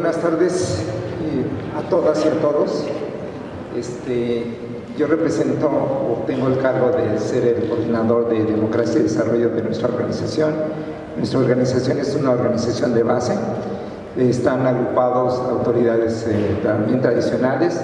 buenas tardes a todas y a todos. Este, yo represento o tengo el cargo de ser el coordinador de democracia y desarrollo de nuestra organización. Nuestra organización es una organización de base. Están agrupados autoridades eh, también tradicionales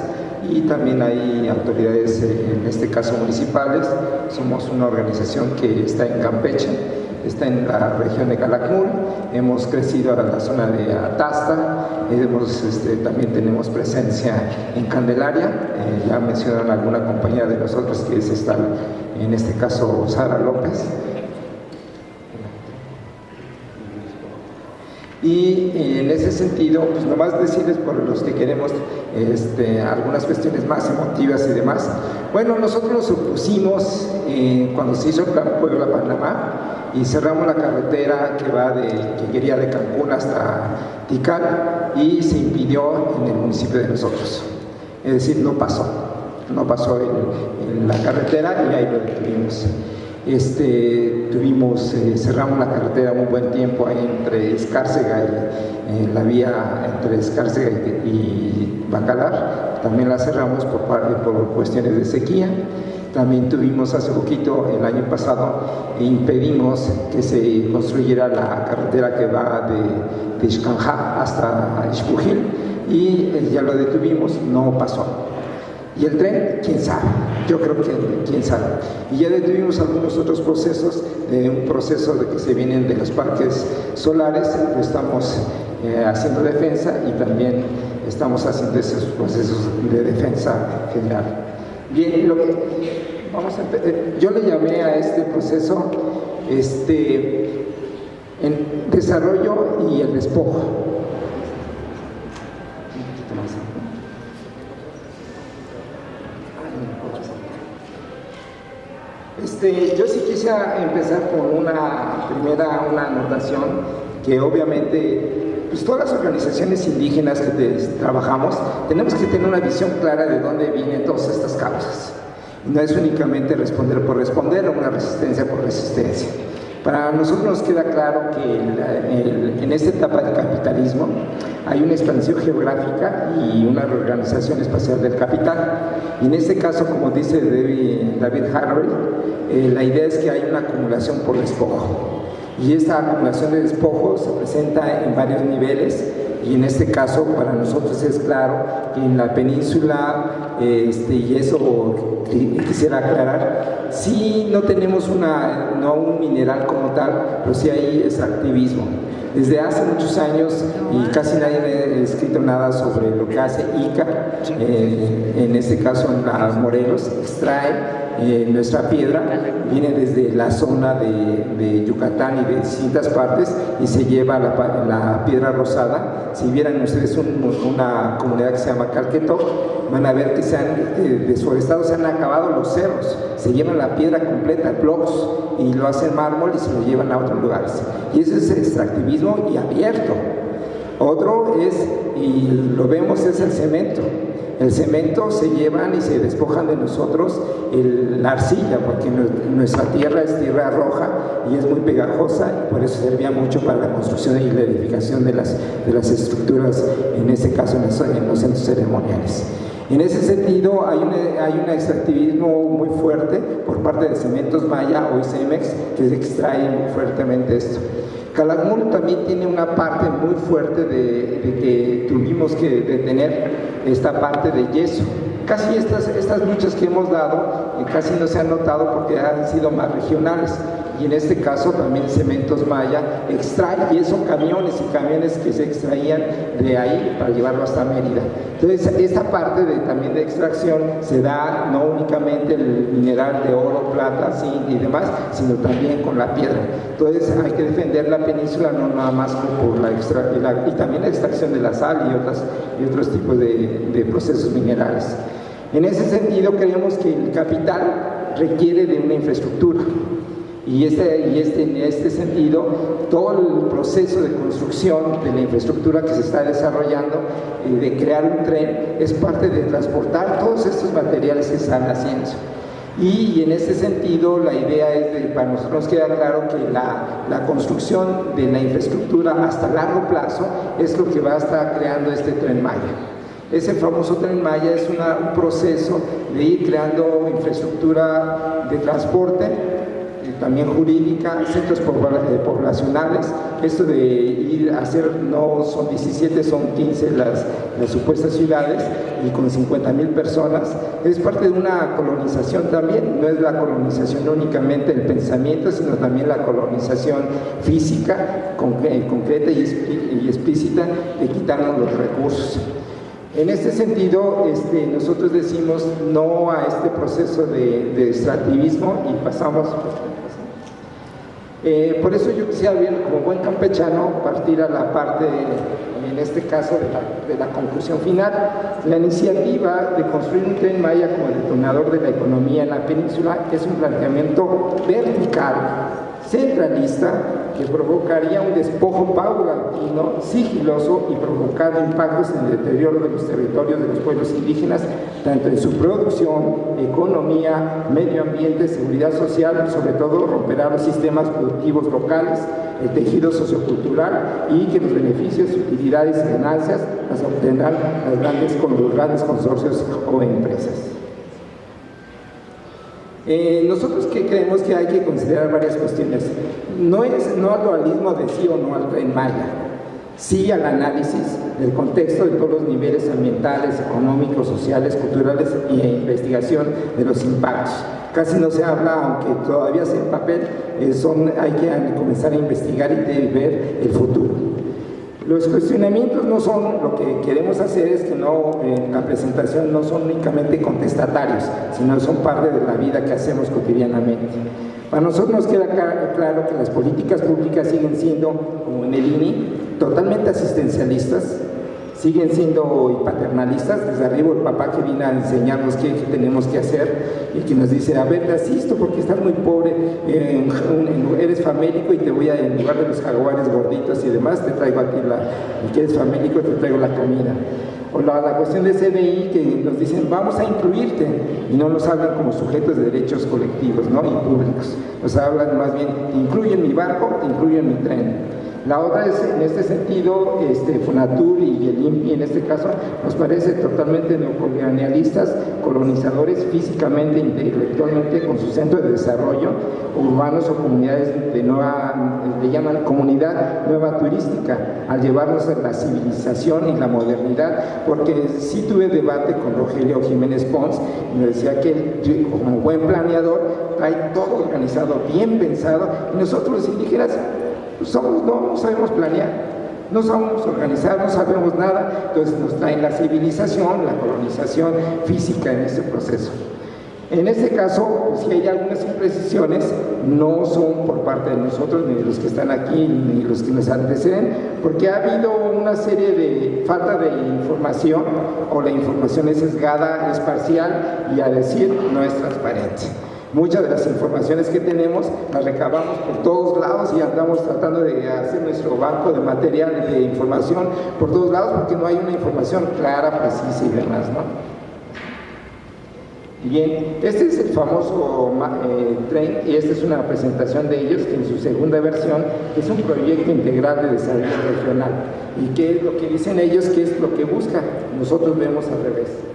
y también hay autoridades, eh, en este caso municipales. Somos una organización que está en Campeche está en la región de Calakmul, hemos crecido a la zona de Atasta, hemos, este, también tenemos presencia en Candelaria, eh, ya mencionaron alguna compañía de nosotros que es esta, en este caso Sara López, Y en ese sentido, pues nomás decirles por los que queremos este, algunas cuestiones más emotivas y demás. Bueno, nosotros nos opusimos eh, cuando se hizo el Plan Puebla-Panamá y cerramos la carretera que va de, que quería de Cancún hasta Tikal y se impidió en el municipio de nosotros. Es decir, no pasó, no pasó en, en la carretera y ahí lo detuvimos. Este, tuvimos, eh, cerramos la carretera un buen tiempo ahí entre Escárcega y eh, la vía entre Escárcega y, Bacalar, también la cerramos por, por cuestiones de sequía. También tuvimos hace poquito, el año pasado, e impedimos que se construyera la carretera que va de, de hasta Ixpujil y eh, ya lo detuvimos, no pasó. Y el tren, quién sabe, yo creo que quién sabe. Y ya detuvimos algunos otros procesos, de un proceso de que se vienen de los parques solares, estamos eh, haciendo defensa y también estamos haciendo esos procesos de defensa general. Bien, lo vamos a, eh, yo le llamé a este proceso este, en desarrollo y el despojo. Este, yo sí quisiera empezar con una primera una anotación que obviamente pues todas las organizaciones indígenas que trabajamos tenemos que tener una visión clara de dónde vienen todas estas causas. no es únicamente responder por responder o una resistencia por resistencia. Para nosotros nos queda claro que en esta etapa del capitalismo hay una expansión geográfica y una reorganización espacial del capital. Y en este caso, como dice David, Harvey, eh, la idea es que hay una acumulación por despojo. Y esta acumulación de despojo se presenta en varios niveles y en este caso para nosotros es claro que en la península, este, y eso quisiera aclarar, sí no tenemos una, no un mineral como tal, pero sí hay extractivismo. Desde hace muchos años, y casi nadie me ha escrito nada sobre lo que hace ICA, eh, en este caso en las Morelos, extrae eh, nuestra piedra viene desde la zona de, Yucatán y de distintas partes y se lleva la, la piedra rosada. Si vieran ustedes una comunidad que se llama Calqueto, van a ver que se han eh, deforestado, se han acabado los cerros, se llevan la piedra completa, blocks, y lo hacen mármol y se lo llevan a otros lugares. Y ese es el y abierto. Otro es, y lo vemos, es el cemento. El cemento se llevan y se despojan de nosotros la arcilla, porque nuestra tierra es tierra roja y es muy pegajosa y por eso servía mucho para la construcción y la edificación de las, de las estructuras, en este caso en los, centros ceremoniales. En ese sentido, hay un, hay un extractivismo muy fuerte por parte de Cementos Maya o ICEMEX que se extrae fuertemente esto. Calakmul también tiene una parte muy fuerte de, que tuvimos que detener esta parte de yeso. Casi estas, estas luchas que hemos dado eh, casi no se han notado porque han sido más regionales y en este caso también Cementos Maya extrae y son camiones y camiones que se extraían de ahí para llevarlo hasta Mérida. Entonces esta parte de, también de extracción se da no únicamente el mineral de oro, plata zinc y demás, sino también con la piedra. Entonces hay que defender la península no nada más por la, extra, y, también la extracción de la sal y, otras, y otros tipos de, de procesos minerales. En ese sentido creemos que el capital requiere de una infraestructura y, este, y este, en este sentido, todo el proceso de construcción de la infraestructura que se está desarrollando y de crear un tren es parte de transportar todos estos materiales que están haciendo. Y, en ese sentido la idea es, de, para nosotros queda claro que la, la, construcción de la infraestructura hasta largo plazo es lo que va a estar creando este tren Maya. Ese famoso tren Maya es un proceso de ir creando infraestructura de transporte, eh, también jurídica, centros eh, poblacionales, esto de ir a hacer, no son 17, son 15 las, las supuestas ciudades y con 50 mil personas, es parte de una colonización también, no es la colonización únicamente del pensamiento, sino también la colonización física, concreta y explícita de quitarnos los recursos. En este sentido, este, nosotros decimos no a este proceso de, extractivismo y pasamos... Eh, por eso yo quisiera ver, como buen campechano, partir a la parte, en este caso, de la, de la, conclusión final. La iniciativa de construir un tren Maya como detonador de la economía en la península es un planteamiento vertical centralista que provocaría un despojo paulatino, sigiloso y provocando impactos en el deterioro de los territorios de los pueblos indígenas, tanto en su producción, economía, medio ambiente, seguridad social, sobre todo romperá los sistemas productivos locales, el tejido sociocultural y que los beneficios, utilidades y ganancias las obtendrán las grandes, los grandes consorcios o empresas. Eh, nosotros que creemos que hay que considerar varias cuestiones. No es no al dualismo de sí o no tren Maya, sí al análisis del contexto de todos los niveles ambientales, económicos, sociales, culturales e investigación de los impactos. Casi no se habla, aunque todavía sea en papel, eh, son, hay que comenzar a investigar y ver el futuro. Los cuestionamientos no son, lo que queremos hacer es que no, en la presentación no son únicamente contestatarios, sino son parte de la vida que hacemos cotidianamente. Para nosotros nos queda claro que las políticas públicas siguen siendo, como en el INI, totalmente asistencialistas, siguen siendo paternalistas, desde arriba el papá que viene a enseñarnos qué, tenemos que hacer y que nos dice, a ver, te asisto porque estás muy pobre, eh, eres famélico y te voy a, en lugar de los jaguares gorditos y demás, te traigo aquí la, y que eres famélico, te traigo la comida. O la, cuestión de CBI que nos dicen, vamos a incluirte, y no nos hablan como sujetos de derechos colectivos ¿no? y públicos, nos hablan más bien, incluyen mi barco, incluyen mi tren. La otra es, en este sentido, este, Fonatur y el INPI en este caso, nos parece totalmente neocolonialistas, colonizadores físicamente, intelectualmente, con su centro de desarrollo, urbanos o comunidades de nueva, le llaman comunidad nueva turística, al llevarnos a la civilización y la modernidad, porque sí tuve debate con Rogelio Jiménez Pons, y me decía que como buen planeador, trae todo organizado, bien pensado, y nosotros los indígenas somos, no, sabemos planear, no sabemos organizar, no sabemos nada, entonces nos traen la civilización, la colonización física en este proceso. En este caso, si hay algunas imprecisiones, no son por parte de nosotros, ni de los que están aquí, ni los que nos anteceden, porque ha habido una serie de falta de información, o la información es sesgada, es parcial, y a decir, no es transparente. Muchas de las informaciones que tenemos las recabamos por todos lados y andamos tratando de hacer nuestro banco de material de información por todos lados porque no hay una información clara, precisa y demás, ¿no? Bien, este es el famoso eh, tren y esta es una presentación de ellos que en su segunda versión es un proyecto integral de desarrollo regional. ¿Y qué es lo que dicen ellos? ¿Qué es lo que busca? Nosotros vemos al revés.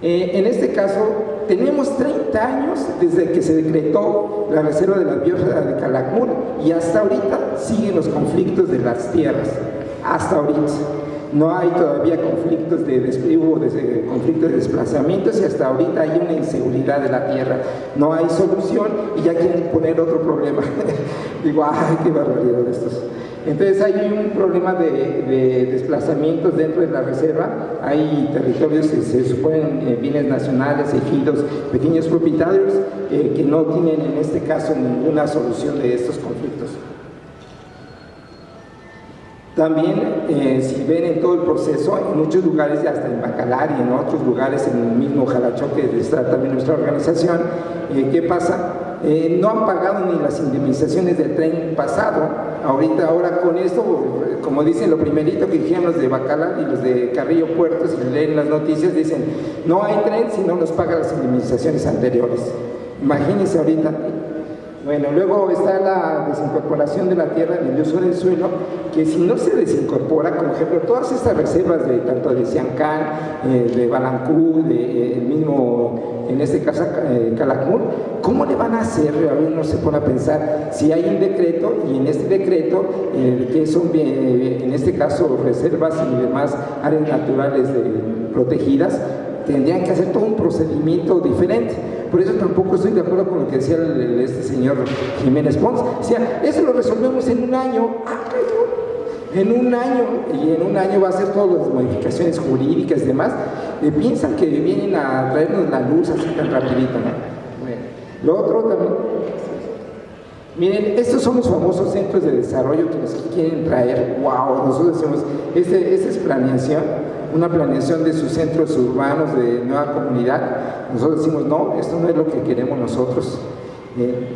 Eh, en este caso, tenemos 30 años desde que se decretó la reserva de la biosfera de Calakmul y hasta ahorita siguen los conflictos de las tierras, hasta ahorita. No hay todavía conflictos de de, conflictos de desplazamientos y hasta ahorita hay una inseguridad de la tierra. No hay solución y ya quieren poner otro problema. Digo, ay, qué barbaridad estos. Entonces hay un problema de, desplazamientos dentro de la reserva, hay territorios que se suponen eh, bienes nacionales, ejidos, pequeños propietarios eh, que no tienen en este caso ninguna solución de estos conflictos. También, eh, si ven en todo el proceso, en muchos lugares, hasta en Bacalar y en otros lugares, en el mismo Jalacho que está también nuestra organización, ¿qué pasa? Eh, no han pagado ni las indemnizaciones del tren pasado. Ahorita, ahora con esto, como dicen, lo primerito que dijeron los de Bacala y los de Carrillo Puertos, y leen las noticias, dicen, no hay tren si no nos paga las indemnizaciones anteriores. Imagínense ahorita, bueno, luego está la desincorporación de la tierra en el uso del suelo, que si no se desincorpora, como ejemplo, todas estas reservas de tanto de Siancán, eh, de Balancú, de eh, el mismo, en este caso eh, Calakmul, ¿cómo le van a hacer? uno se pone a pensar si hay un decreto y en este decreto, que son en este caso reservas y demás áreas naturales protegidas, tendrían que hacer todo un procedimiento diferente. Por eso tampoco estoy de acuerdo con lo que decía este señor Jiménez Pons. Decía, eso lo resolvemos en un año. Ah, en un año, y en un año va a hacer todas las modificaciones jurídicas y demás, piensan que vienen a traernos la luz así tan rapidito, Lo otro también, miren, estos son los famosos centros de desarrollo que nos quieren traer, wow, nosotros decimos, este, esta es planeación, una planeación de sus centros urbanos de nueva comunidad. Nosotros decimos, no, esto no es lo que queremos nosotros. Eh,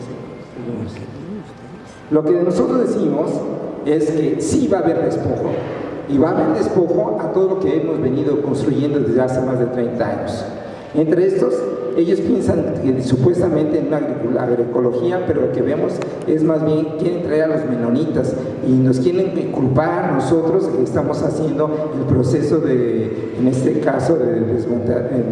lo que nosotros decimos es que sí va a haber despojo, y va a haber despojo a todo lo que hemos venido construyendo desde hace más de 30 años. Entre estos, ellos piensan que supuestamente en una agroecología, pero lo que vemos es más bien quieren traer a los menonitas y nos quieren culpar nosotros que estamos haciendo el proceso de, en este caso, de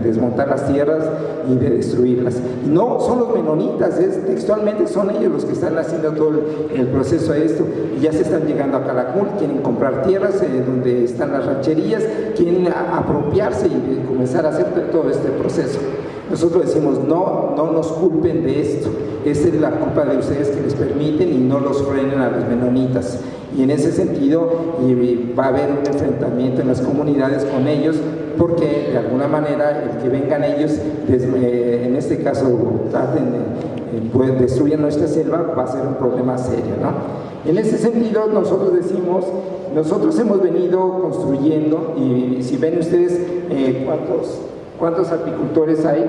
desmontar, las tierras y de destruirlas. no son los menonitas, textualmente son ellos los que están haciendo todo el, proceso de esto y ya se están llegando a Calakmul, quieren comprar tierras eh, donde están las rancherías, quieren apropiarse y comenzar a hacer todo este proceso. Nosotros decimos, no, no nos culpen de esto, esa es la culpa de ustedes que les permiten y no los frenen a los menonitas. Y en ese sentido va a haber un enfrentamiento en las comunidades con ellos porque de alguna manera el que vengan ellos, eh, en este caso traten pues, destruyan nuestra selva, va a ser un problema serio. ¿no? En ese sentido nosotros decimos, nosotros hemos venido construyendo y si ven ustedes eh, cuántos ¿Cuántos apicultores hay?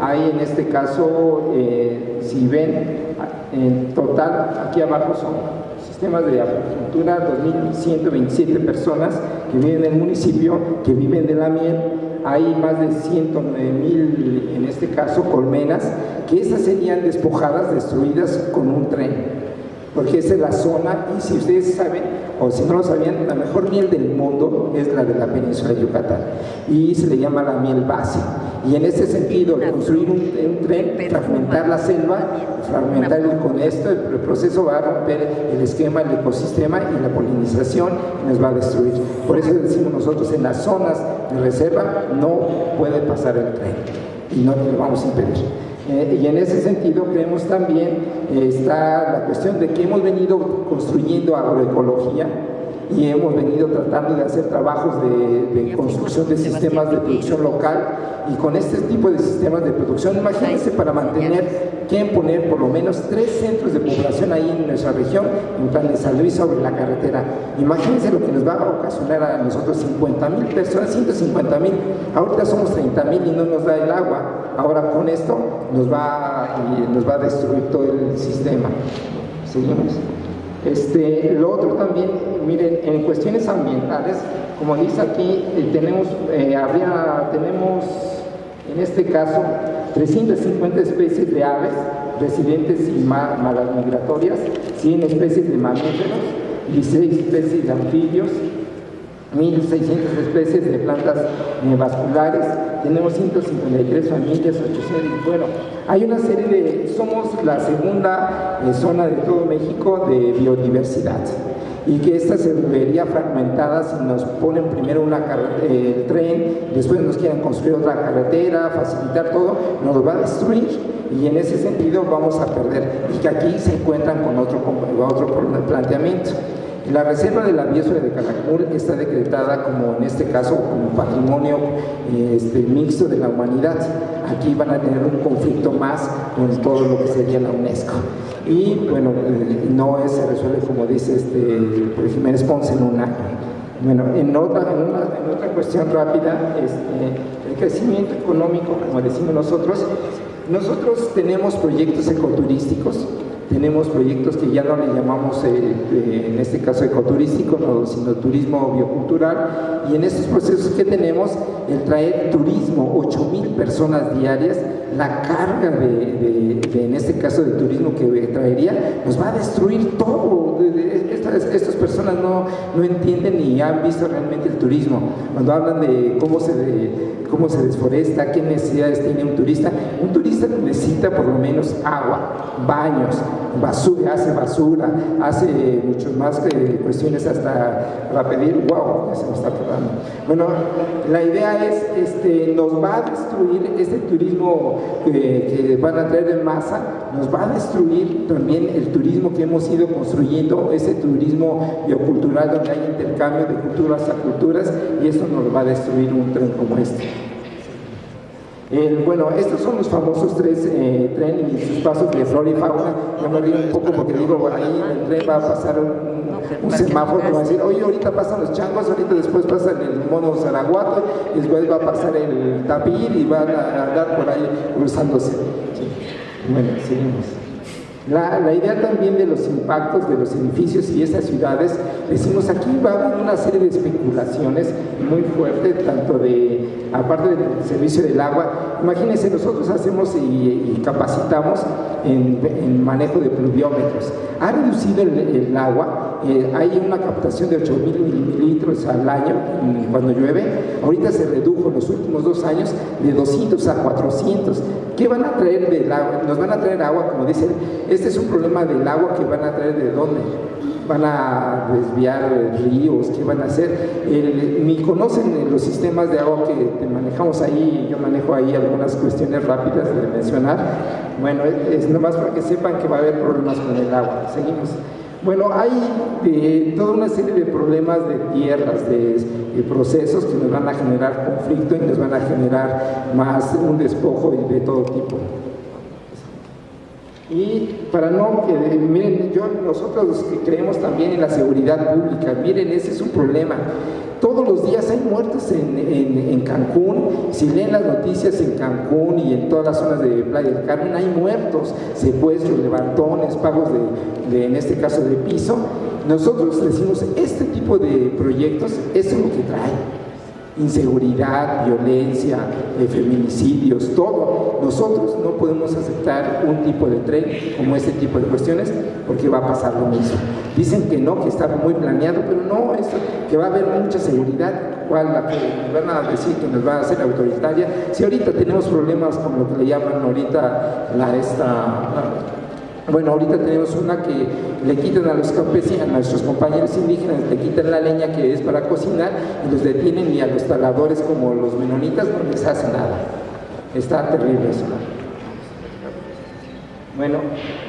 Hay en este caso, eh, si ven, en total, aquí abajo son sistemas de apicultura, 2.127 personas que viven en el municipio, que viven de la miel, hay más de 109.000, en este caso, colmenas, que esas serían despojadas, destruidas con un tren porque esa es la zona, y si ustedes saben, o si no lo sabían, la mejor miel del mundo es la de la península de Yucatán, y se le llama la miel base. Y en ese sentido, construir un, tren, fragmentar la selva, fragmentar con esto, el, proceso va a romper el esquema, el ecosistema y la polinización nos va a destruir. Por eso decimos nosotros, en las zonas de reserva no puede pasar el tren y no lo vamos a impedir. Eh, y en ese sentido creemos también eh, está la cuestión de que hemos venido construyendo agroecología y hemos venido tratando de hacer trabajos de, construcción de sistemas de producción local y con este tipo de sistemas de producción, imagínense para mantener, quieren poner por lo menos tres centros de población ahí en nuestra región, en plan de San Luis sobre la carretera. Imagínense lo que nos va a ocasionar a nosotros 50 mil personas, 150 mil, ahorita somos 30 mil y no nos da el agua, ahora con esto nos va, nos va a destruir todo el sistema. Seguimos. Este, lo otro también, miren, en cuestiones ambientales, como dice aquí, eh, tenemos, eh, tenemos en este caso 350 especies de aves residentes y malas migratorias, 100 especies de mamíferos, 16 especies de anfibios, 1.600 especies de plantas vasculares, tenemos 153 familias, 800, bueno, hay una serie de, somos la segunda eh, zona de todo México de biodiversidad. Y que esta se vería fragmentada si nos ponen primero una el tren, después nos quieren construir otra carretera, facilitar todo, nos va a destruir. Y en ese sentido vamos a perder. Y que aquí se encuentran con otro, otro planteamiento. La reserva de la biosfera de Calakmul está decretada como en este caso como patrimonio este, mixto de la humanidad. Aquí van a tener un conflicto más con todo lo que sería la UNESCO. Y bueno, eh, no se resuelve como dice este, Jiménez Ponce en un. Bueno, en otra, en otra cuestión rápida, este, el crecimiento económico, como decimos nosotros, Nosotros tenemos proyectos ecoturísticos, tenemos proyectos que ya no le llamamos, eh, en este caso ecoturístico, sino turismo biocultural, y en estos procesos que tenemos, el traer turismo, 8 mil personas diarias, la carga de, en este caso de turismo que traería, nos va a destruir todo. Estas, estas personas no, no entienden ni han visto realmente el turismo. Cuando hablan de cómo se, cómo se desforesta, qué necesidades tiene un turista, un turista necesita por lo menos agua, baños, basura, hace basura, hace muchas más cuestiones hasta para pedir, wow, ya se me está acabando. Bueno, la idea es, este, nos va a destruir este turismo que van a traer en masa, nos va a destruir también el turismo que hemos ido construyendo, ese turismo biocultural donde hay intercambio de culturas a culturas y eso nos va a destruir un tren como este bueno, estos son los famosos tres eh, trenes y sus pasos de flora y fauna. Yo me río un poco porque digo, ahí en el tren va a pasar un, semáforo que va a decir, oye, ahorita pasan los changos, ahorita después pasa el mono zaraguato, y después va a pasar el tapir y van a andar por ahí cruzándose. Bueno, seguimos. La, idea también de los impactos de los edificios y esas ciudades, decimos aquí va a haber una serie de especulaciones muy fuertes, tanto de, aparte del servicio del agua, imagínense, nosotros hacemos y, capacitamos en, manejo de pluviómetros. Ha reducido el, agua, eh, hay una captación de 8 mil mililitros al año cuando llueve, ahorita se redujo los últimos dos años de 200 a 400. ¿Qué van a traer del agua? Nos van a traer agua, como dicen, este es un problema del agua que van a traer de dónde van a desviar ríos, qué van a hacer. ni conocen los sistemas de agua que manejamos ahí, yo manejo ahí algunas cuestiones rápidas de mencionar. Bueno, es nomás para que sepan que va a haber problemas con el agua. Seguimos. Bueno, hay eh, toda una serie de problemas de tierras, de, procesos que nos van a generar conflicto y nos van a generar más un despojo de todo tipo. Y para no, que miren, yo, nosotros que creemos también en la seguridad pública, miren, ese es un problema. Todos los días hay muertos en, Cancún, si leen las noticias en Cancún y en todas las zonas de Playa del Carmen, hay muertos, secuestros, levantones, pagos de, en este caso de piso. Nosotros decimos, este tipo de proyectos, eso es lo que trae inseguridad, violencia, eh, feminicidios, todo. Nosotros no podemos aceptar un tipo de tren como este tipo de cuestiones porque va a pasar lo mismo. Dicen que no, que está muy planeado, pero no, es que va a haber mucha seguridad, cual la que van a decir que nos va a hacer autoritaria. Si ahorita tenemos problemas con lo que le llaman ahorita la esta bueno, ahorita tenemos una que le quitan a los campesinos, a nuestros compañeros indígenas, le quitan la leña que es para cocinar y los detienen y a los taladores como los menonitas no les hace nada. Está terrible eso. Bueno,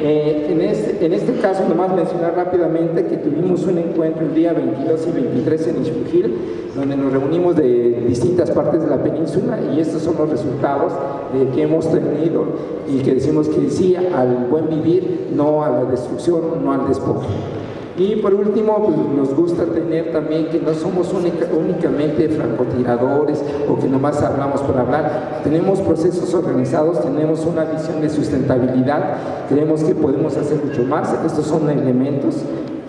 eh, en, este, en este caso nomás mencionar rápidamente que tuvimos un encuentro el día 22 y 23 en Ixpujil, donde nos reunimos de distintas partes de la península y estos son los resultados de que hemos tenido y que decimos que sí al buen vivir, no a la destrucción, no al despojo. Y por último, pues, nos gusta tener también que no somos únicamente francotiradores o que nomás hablamos por hablar. Tenemos procesos organizados, tenemos una visión de sustentabilidad, creemos que podemos hacer mucho más. Estos son elementos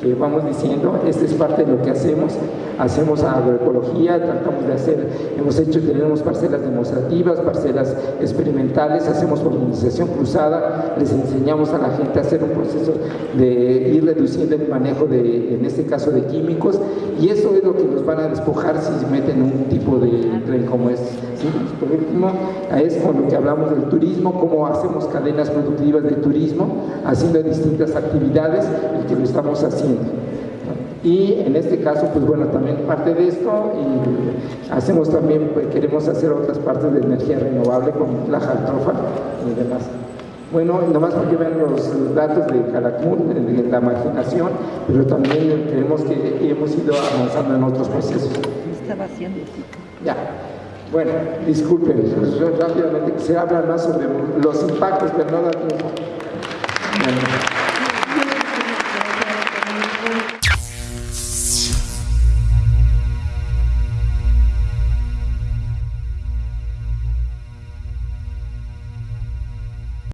que vamos diciendo, esta es parte de lo que hacemos, hacemos agroecología, tratamos de hacer, hemos hecho, tenemos parcelas demostrativas, parcelas experimentales, hacemos organización cruzada, les enseñamos a la gente a hacer un proceso de ir reduciendo el manejo de, en este caso, de químicos, y eso es lo que nos van a despojar si meten un tipo de tren como este. Por último, es con lo que hablamos del turismo, cómo hacemos cadenas productivas de turismo, haciendo distintas actividades y que lo estamos haciendo. Y en este caso, pues bueno, también parte de esto y hacemos también, pues, queremos hacer otras partes de energía renovable como la jaltrofa y demás. Bueno, nomás para que vean los datos de Calakmul, de la marginación, pero también creemos que hemos ido avanzando en otros procesos. Estaba haciendo. Ya. Bueno, disculpen, rápidamente, se habla más sobre los impactos, pero no da tiempo.